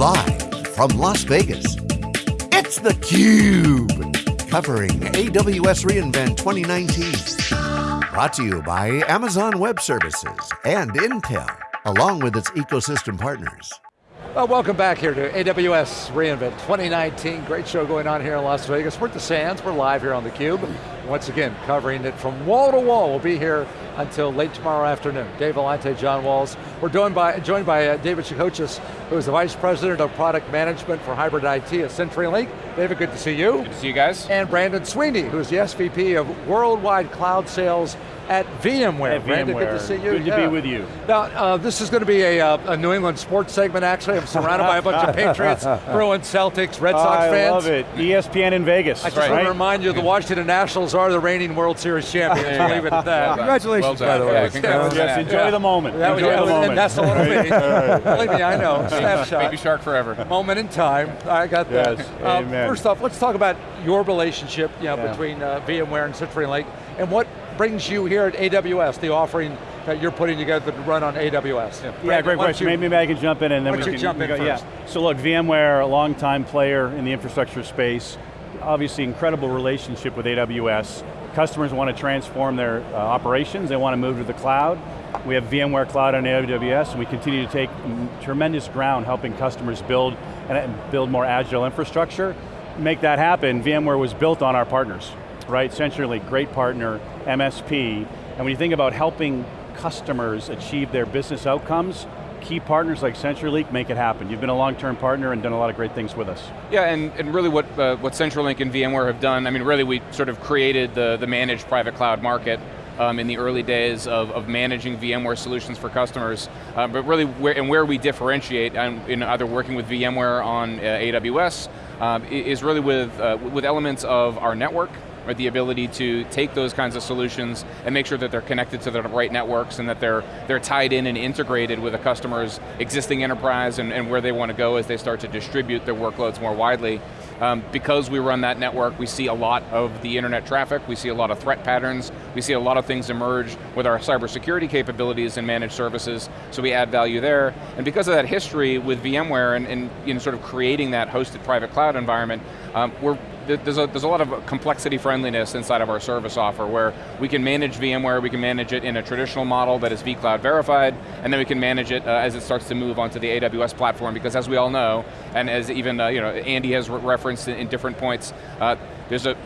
Live from Las Vegas, it's theCUBE. Covering AWS reInvent 2019. Brought to you by Amazon Web Services and Intel, along with its ecosystem partners. Well, welcome back here to AWS reInvent 2019. Great show going on here in Las Vegas. We're at the Sands, we're live here on theCUBE. Once again, covering it from wall to wall. We'll be here until late tomorrow afternoon. Dave Vellante, John Walls. We're joined by, joined by uh, David Shacochis, who is the Vice President of Product Management for Hybrid IT at CenturyLink. David, good to see you. Good to see you guys. And Brandon Sweeney, who's the SVP of Worldwide Cloud Sales at VMware. At Brandon, VMware. good to see you. Good to be with you. Now, uh, this is going to be a, uh, a New England sports segment, actually. I'm surrounded by a bunch of Patriots, Bruins, Celtics, Red Sox I fans. I love it. ESPN in Vegas. I just right? want to remind you, the Washington Nationals are the reigning World Series champions. We'll leave it at that. Congratulations, Well by the way. Yeah. Yes, enjoy Yeah. the moment. That was, the moment. that's the little me. Believe me, I know. Snapshot. Baby shark forever. Moment in time. I got that. Yes, Uh. First off, let's talk about your relationship you know, Yeah. between uh, VMware and CenturyLink, and what brings you here at AWS, the offering that you're putting together to run on AWS. Yeah, Brandon, great question. you- Maybe I can jump in and then we can jump in go- first? Yeah. So look, VMware, a long-time player in the infrastructure space, obviously incredible relationship with AWS. Customers want to transform their uh, operations, they want to move to the cloud. We have VMware Cloud on AWS, and we continue to take tremendous ground helping customers build and build more agile infrastructure. Make that happen, VMware was built on our partners, right? CenturyLink, great partner, MSP, and when you think about helping customers achieve their business outcomes, key partners like CenturyLink make it happen. You've been a long-term partner and done a lot of great things with us. Yeah, and, and really what, uh, what CenturyLink and VMware have done, I mean really we sort of created the, the managed private cloud market um, in the early days of, of managing VMware solutions for customers. Uh, but really, where, and where we differentiate um, in either working with VMware on uh, AWS, um, i- is really with, uh, with elements of our network, the ability to take those kinds of solutions and make sure that they're connected to the right networks and that they're, they're tied in and integrated with a customer's existing enterprise and, and where they want to go as they start to distribute their workloads more widely. Um, because we run that network, we see a lot of the internet traffic, we see a lot of threat patterns, we see a lot of things emerge with our cybersecurity capabilities and managed services, so we add value there. And because of that history with VMware and, and you know, sort of creating that hosted private cloud environment, um, we're there's a, there's a lot of complexity friendliness inside of our service offer where we can manage VMware, we can manage it in a traditional model that is vCloud verified, and then we can manage it uh, as it starts to move onto the AWS platform because as we all know, and as even uh, you know, Andy has re referenced in, in different points, uh, there's a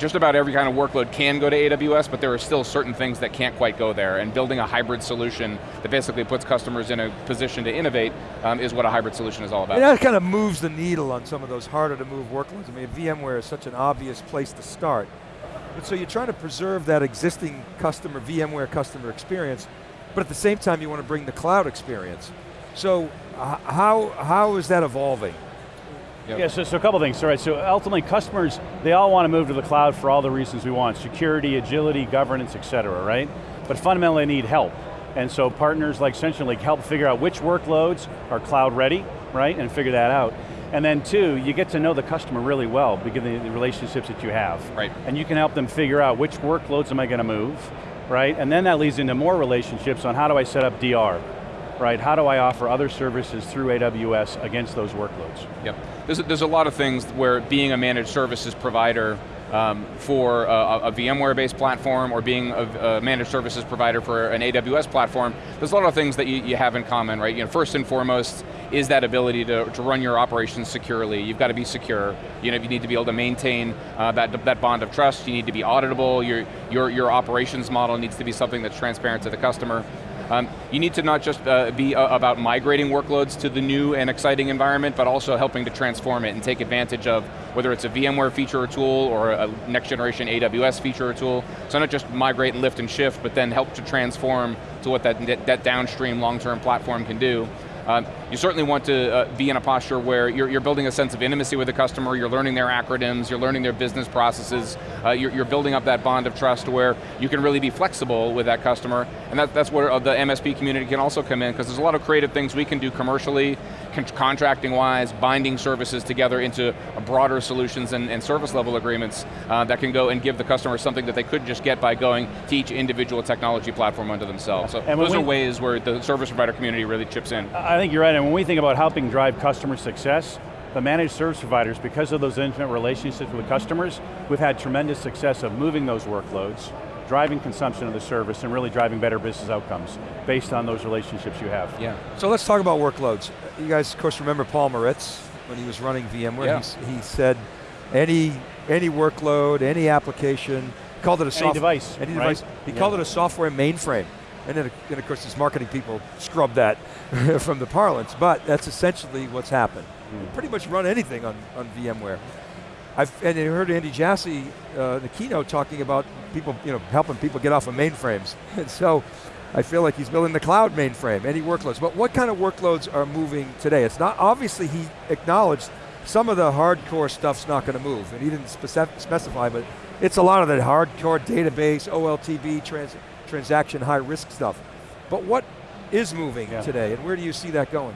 just about every kind of workload can go to AWS, but there are still certain things that can't quite go there, and building a hybrid solution that basically puts customers in a position to innovate um, is what a hybrid solution is all about. And that kind of moves the needle on some of those harder to move workloads. I mean, VMware is such an obvious place to start. But so you're trying to preserve that existing customer, VMware customer experience, but at the same time you want to bring the cloud experience. So uh, how, how is that evolving? Yep. Yeah, so, so a couple things, all right, so ultimately customers, they all want to move to the cloud for all the reasons we want, security, agility, governance, et cetera, right? But fundamentally they need help. And so partners like CenturyLink help figure out which workloads are cloud ready, right, and figure that out. And then two, you get to know the customer really well because of the the relationships that you have. Right. And you can help them figure out which workloads am I going to move, right? And then that leads into more relationships on how do I set up DR, right? How do I offer other services through AWS against those workloads? Yep. There's a, there's a lot of things where being a managed services provider um, for a, a VMware-based platform or being a, a managed services provider for an AWS platform, there's a lot of things that you, you have in common, right? You know, first and foremost is that ability to, to run your operations securely. You've got to be secure. You know, you need to be able to maintain uh, that, that bond of trust. You need to be auditable. Your, your, your operations model needs to be something that's transparent to the customer. Um, you need to not just uh, be uh, about migrating workloads to the new and exciting environment, but also helping to transform it and take advantage of whether it's a VMware feature or tool or a next generation AWS feature or tool. So not just migrate and lift and shift, but then help to transform to what that, that downstream long-term platform can do. Um, you certainly want to uh, be in a posture where you're, you're, building a sense of intimacy with the customer, you're learning their acronyms, you're learning their business processes, uh, you're, you're, building up that bond of trust where you can really be flexible with that customer, and that, that's where the MSP community can also come in, because there's a lot of creative things we can do commercially, con contracting wise, binding services together into broader solutions and, and service level agreements uh, that can go and give the customer something that they could just get by going to each individual technology platform unto themselves. So And those are ways where the service provider community really chips in. I think you're right, And when we think about helping drive customer success, the managed service providers, because of those intimate relationships with customers, we've had tremendous success of moving those workloads, driving consumption of the service, and really driving better business outcomes based on those relationships you have. Yeah. So let's talk about workloads. You guys, of course, remember Paul Maritz when he was running VMware. Yeah. He, he said, any any workload, any application, called it a software device, Any right? device. He Yeah. called it a software mainframe. And then, then of course, these marketing people scrub that from the parlance. But that's essentially what's happened. You Pretty much run anything on, on VMware. I've and I heard Andy Jassy uh, in the keynote talking about people, you know, helping people get off of mainframes. And so I feel like he's building the cloud mainframe, any workloads. But what kind of workloads are moving today? It's not, obviously he acknowledged some of the hardcore stuff's not going to move, and he didn't spec- specify, but it's a lot of the hardcore database, OLTP, trans, transaction high risk stuff. But what is moving Yeah. today, and where do you see that going?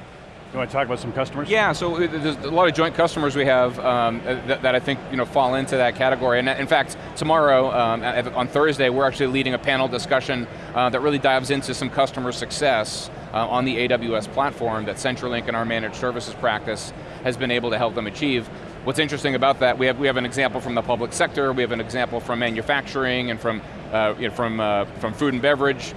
You want to talk about some customers? Yeah, so uh, there's a lot of joint customers we have um, uh, that, that I think you know fall into that category. And in fact, tomorrow um, on Thursday, we're actually leading a panel discussion uh, that really dives into some customer success uh, on the AWS platform that CenturyLink and our managed services practice has been able to help them achieve. What's interesting about that, we have, we have an example from the public sector, we have an example from manufacturing and from, uh, you know, from, uh, from food and beverage,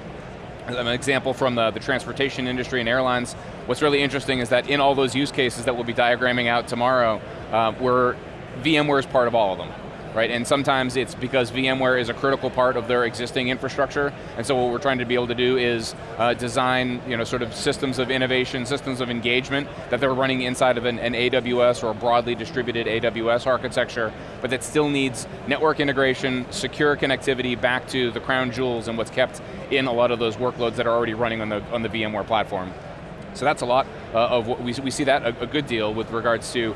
an example from the, the transportation industry and airlines. What's really interesting is that in all those use cases that we'll be diagramming out tomorrow, uh, we're, VMware is part of all of them. Right, and sometimes it's because VMware is a critical part of their existing infrastructure, and so what we're trying to be able to do is uh, design, you know, sort of systems of innovation, systems of engagement that they're running inside of an, an AWS or a broadly distributed AWS architecture, but that still needs network integration, secure connectivity back to the crown jewels and what's kept in a lot of those workloads that are already running on the, on the VMware platform. So that's a lot uh, of what we, we see that a, a good deal with regards to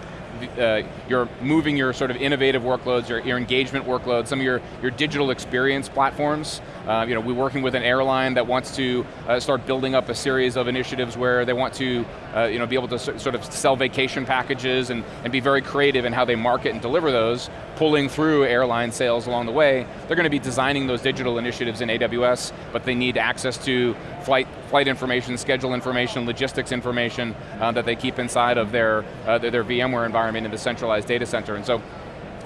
uh, you're moving your sort of innovative workloads, your, your engagement workloads, some of your, your digital experience platforms. Uh, you know, we're working with an airline that wants to uh, start building up a series of initiatives where they want to uh, you know, be able to sort of sell vacation packages and, and be very creative in how they market and deliver those, pulling through airline sales along the way. They're going to be designing those digital initiatives in AWS, but they need access to flight, flight information, schedule information, logistics information uh, that they keep inside of their, uh, their, their VMware environment in the centralized data center. And so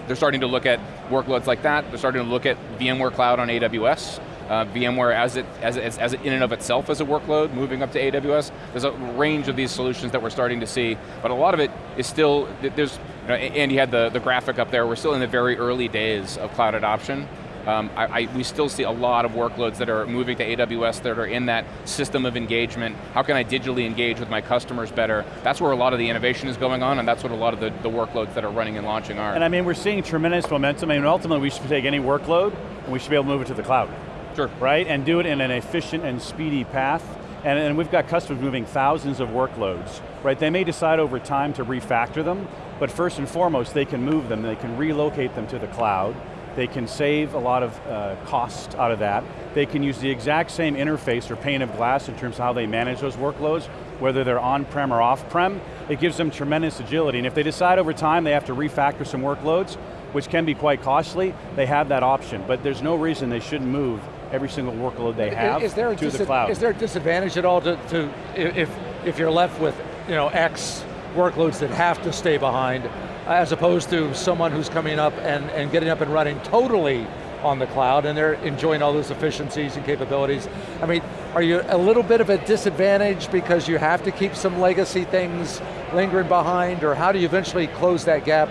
they're starting to look at workloads like that. They're starting to look at VMware Cloud on AWS. Uh, VMware as it, as, it, as it in and of itself as a workload, moving up to AWS. There's a range of these solutions that we're starting to see, but a lot of it is still, there's, you know, Andy had the, the graphic up there, we're still in the very early days of cloud adoption. Um, I, I, we still see a lot of workloads that are moving to AWS that are in that system of engagement. How can I digitally engage with my customers better? That's where a lot of the innovation is going on, and that's what a lot of the, the workloads that are running and launching are. And I mean, we're seeing tremendous momentum. I mean, ultimately, we should take any workload, and we should be able to move it to the cloud. Sure. Right, and do it in an efficient and speedy path. And, and we've got customers moving thousands of workloads, right? They may decide over time to refactor them, but first and foremost, they can move them, they can relocate them to the cloud, they can save a lot of uh, cost out of that. They can use the exact same interface or pane of glass in terms of how they manage those workloads, whether they're on-prem or off-prem. It gives them tremendous agility, and if they decide over time they have to refactor some workloads, which can be quite costly, they have that option, but there's no reason they shouldn't move every single workload they have is there to the cloud. Is there a disadvantage at all to, to if, if you're left with you know, X workloads that have to stay behind, as opposed to someone who's coming up and, and getting up and running totally on the cloud and they're enjoying all those efficiencies and capabilities. I mean, are you a little bit of a disadvantage because you have to keep some legacy things lingering behind, or how do you eventually close that gap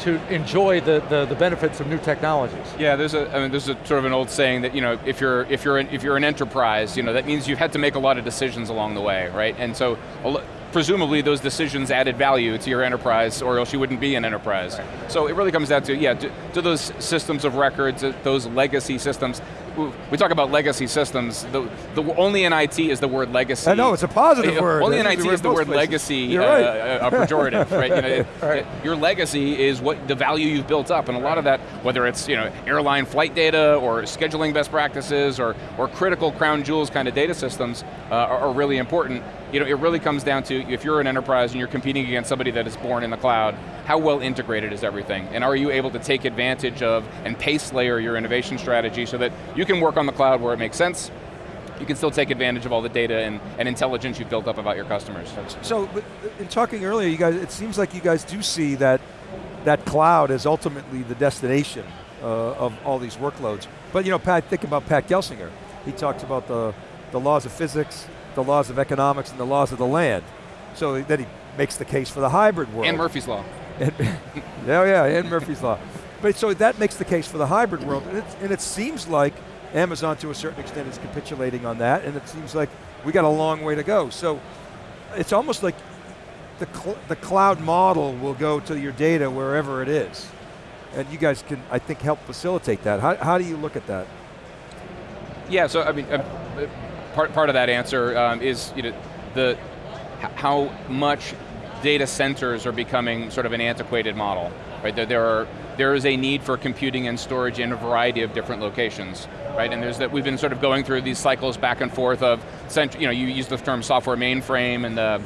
to enjoy the, the, the benefits of new technologies? Yeah, there's a, I mean, there's a sort of an old saying that you know, if you're if you're an, if you're an enterprise, you know, that means you've had to make a lot of decisions along the way, right? And so, presumably, those decisions added value to your enterprise, or else you wouldn't be an enterprise. So it really comes down to yeah, to, to those systems of records, those legacy systems. We talk about legacy systems. The, the only in IT is the word legacy. I know, it's a positive Yeah, word. Only in IT is the word places. legacy You're uh, a, a pejorative, right? You know, it- Your legacy is what the value you've built up, and a lot of that, whether it's you know airline flight data or scheduling best practices or or critical crown jewels kind of data systems, uh, are, are really important. You know, it really comes down to if you're an enterprise and you're competing against somebody that is born in the cloud, how well integrated is everything, and are you able to take advantage of and pace layer your innovation strategy so that you can work on the cloud where it makes sense, you can still take advantage of all the data and, and intelligence you've built up about your customers. So, but in talking earlier, you guys, it seems like you guys do see that that cloud is ultimately the destination uh, of all these workloads. But you know, Pat, think about Pat Gelsinger. He talks about the, the laws of physics, the laws of economics, and the laws of the land. So then he makes the case for the hybrid world. And Murphy's Law. And, yeah, yeah, and Murphy's Law. But so that makes the case for the hybrid world, and it, and it seems like Amazon to a certain extent is capitulating on that, and it seems like we got a long way to go. So it's almost like the, cl the cloud model will go to your data wherever it is. And you guys can, I think, help facilitate that. How, how do you look at that? Yeah, so I mean, uh, part, part of that answer um, is you know, the, how much data centers are becoming sort of an antiquated model. Right? There, there, are, there is a need for computing and storage in a variety of different locations. Right? And there's that we've been sort of going through these cycles back and forth of, you know, you use the term software mainframe and the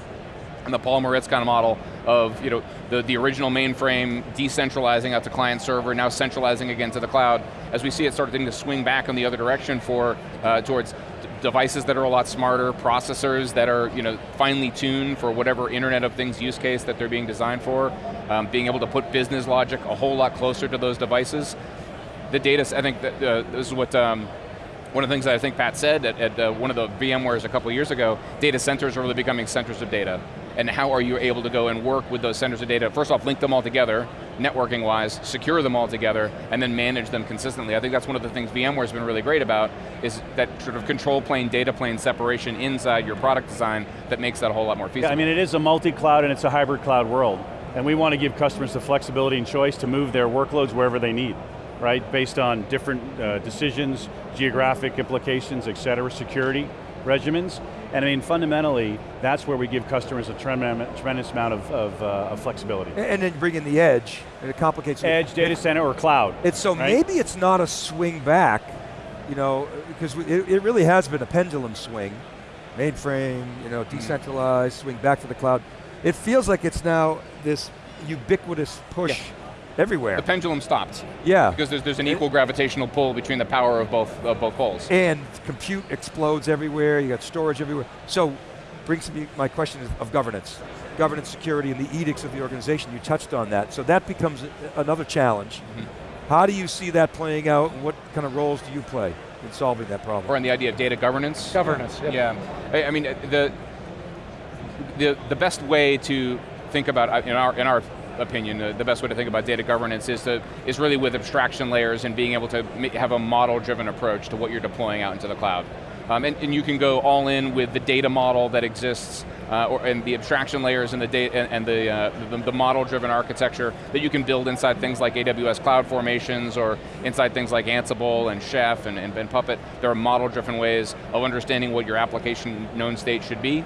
and the Paul Maritz kind of model of you know, the, the original mainframe decentralizing out to client server, now centralizing again to the cloud, as we see it starting to swing back in the other direction for, uh, towards devices that are a lot smarter, processors that are you know, finely tuned for whatever Internet of Things use case that they're being designed for, um, being able to put business logic a whole lot closer to those devices. The data, I think that, uh, this is what um, one of the things that I think Pat said at, at uh, one of the VMwares a couple years ago, data centers are really becoming centers of data and how are you able to go and work with those centers of data? First off, link them all together, networking wise, secure them all together, and then manage them consistently. I think that's one of the things VMware's been really great about, is that sort of control plane, data plane separation inside your product design that makes that a whole lot more feasible. Yeah, I mean it is a multi-cloud and it's a hybrid cloud world. And we want to give customers the flexibility and choice to move their workloads wherever they need, right? Based on different uh, decisions, geographic implications, et cetera, security regimens. And I mean, fundamentally, that's where we give customers a tremendous, amount of, of, uh, of, flexibility. And then bring in the edge, and it complicates Edge, it. data center, or cloud. It's so right? maybe it's not a swing back, you know, because it, it really has been a pendulum swing. Mainframe, you know, decentralized, swing back to the cloud. It feels like it's now this ubiquitous push yeah everywhere. The pendulum stopped. Yeah. Because there's, there's an equal gravitational pull between the power of both, of both poles. And compute explodes everywhere, you got storage everywhere. So, brings to me my question of governance. Governance, security, and the edicts of the organization, you touched on that. So that becomes another challenge. Mm -hmm. How do you see that playing out, and what kind of roles do you play in solving that problem? Or in the idea of data governance? Governance, yep. yeah. I, I mean, the, the, the best way to think about, uh, in our, in our opinion, the best way to think about data governance is to is really with abstraction layers and being able to have a model-driven approach to what you're deploying out into the cloud. Um, and, and, you can go all in with the data model that exists, uh, or, and the abstraction layers and the data and, and the, uh, the, the model-driven architecture that you can build inside things like AWS Cloud Formations or inside things like Ansible and Chef and, and, and Puppet. There are model-driven ways of understanding what your application known state should be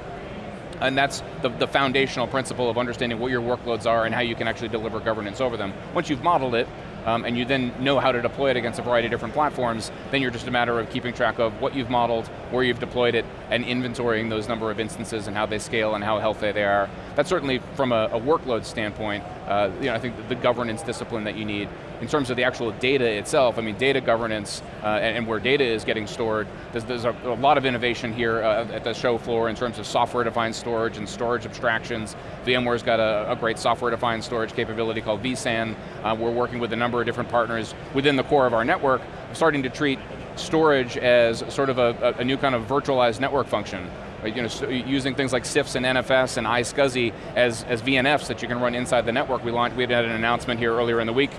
and that's the, the foundational principle of understanding what your workloads are and how you can actually deliver governance over them. Once you've modeled it, um, and you then know how to deploy it against a variety of different platforms, then you're just a matter of keeping track of what you've modeled, where you've deployed it, and inventorying those number of instances and how they scale and how healthy they are. That's certainly from a, a workload standpoint, uh, you know, I think the, the governance discipline that you need. In terms of the actual data itself, I mean, data governance uh, and, and, where data is getting stored, there's, there's a, a, lot of innovation here uh, at the show floor in terms of software-defined storage and storage abstractions. VMware's got a, a great software-defined storage capability called vSAN. Uh, we're working with a number of different partners within the core of our network, starting to treat storage as sort of a, a new kind of virtualized network function. You know, using things like CIFS and NFS and iSCSI as, as VNFs that you can run inside the network. We launched, we had an announcement here earlier in the week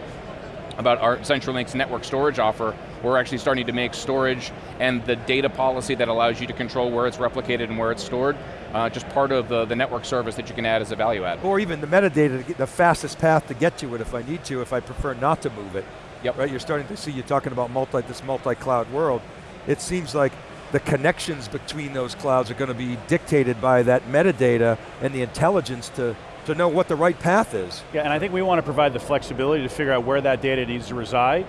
about our CenturyLink's network storage offer. We're actually starting to make storage and the data policy that allows you to control where it's replicated and where it's stored, uh, just part of the, the network service that you can add as a value add. Or even the metadata, the fastest path to get to it if I need to, if I prefer not to move it. Yep. Right, you're starting to see, you're talking about multi, this multi-cloud world. It seems like the connections between those clouds are going to be dictated by that metadata and the intelligence to, to know what the right path is. Yeah, and I think we want to provide the flexibility to figure out where that data needs to reside,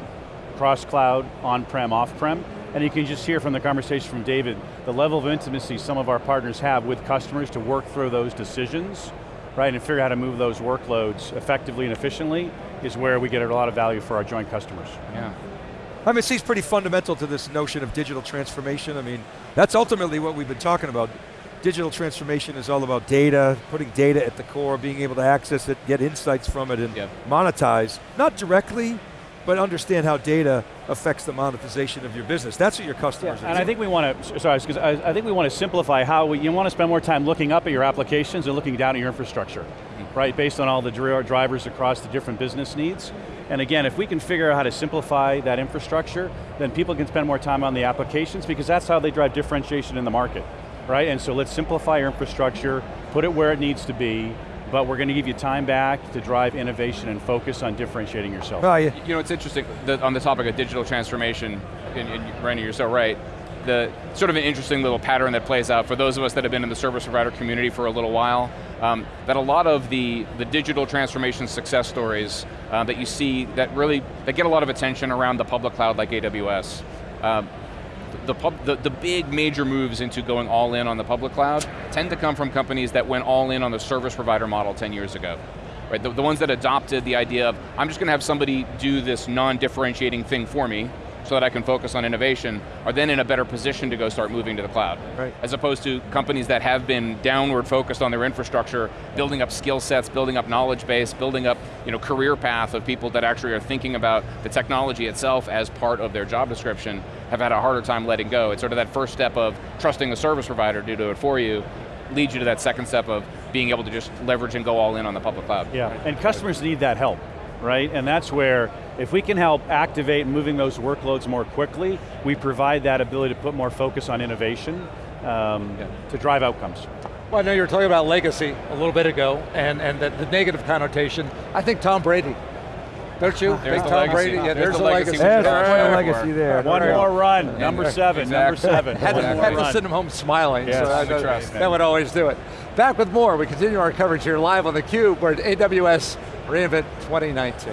cross-cloud, on-prem, off-prem, and you can just hear from the conversation from David, the level of intimacy some of our partners have with customers to work through those decisions, right, and figure out how to move those workloads effectively and efficiently is where we get a lot of value for our joint customers. Yeah. I mean, it seems pretty fundamental to this notion of digital transformation. I mean, that's ultimately what we've been talking about. Digital transformation is all about data, putting data at the core, being able to access it, get insights from it, and Yep. monetize, not directly, but understand how data affects the monetization of your business. That's what your customers are And I think we want to, sorry, because I, I think we want to simplify how we, you want to spend more time looking up at your applications and looking down at your infrastructure, mm-hmm. right? Based on all the drivers across the different business needs. And again, if we can figure out how to simplify that infrastructure, then people can spend more time on the applications because that's how they drive differentiation in the market, right? And so let's simplify your infrastructure, put it where it needs to be, but we're going to give you time back to drive innovation and focus on differentiating yourself. Well, you- You know, it's interesting, the, on the topic of digital transformation, and, and Randy, you're so right, the sort of an interesting little pattern that plays out for those of us that have been in the service provider community for a little while, um, that a lot of the, the digital transformation success stories uh, that you see that really, that get a lot of attention around the public cloud like AWS, um, the, pub, the, the big major moves into going all in on the public cloud tend to come from companies that went all in on the service provider model 10 years ago. Right, the, the ones that adopted the idea of, I'm just going to have somebody do this non-differentiating thing for me, so that I can focus on innovation, are then in a better position to go start moving to the cloud. Right. As opposed to companies that have been downward focused on their infrastructure, building up skill sets, building up knowledge base, building up you know, career path of people that actually are thinking about the technology itself as part of their job description, have had a harder time letting go. It's sort of that first step of trusting the service provider to do it for you, leads you to that second step of being able to just leverage and go all in on the public cloud. Yeah, and customers need that help, right? And that's where, if we can help activate moving those workloads more quickly, we provide that ability to put more focus on innovation um, Yeah. to drive outcomes. Well, I know you were talking about legacy a little bit ago, and, and the, the negative connotation. I think Tom Brady. Don't you? There's Big the Tom legacy. Brady. Yeah, There's there's, the the legacy legacy. There's should a legacy there. One no more run, number seven, number seven. Had, to, had to send him home smiling. Yes. so I The know- trust. that would always do it. Back with more. We continue our coverage here live on theCUBE. We're at AWS reInvent 2019.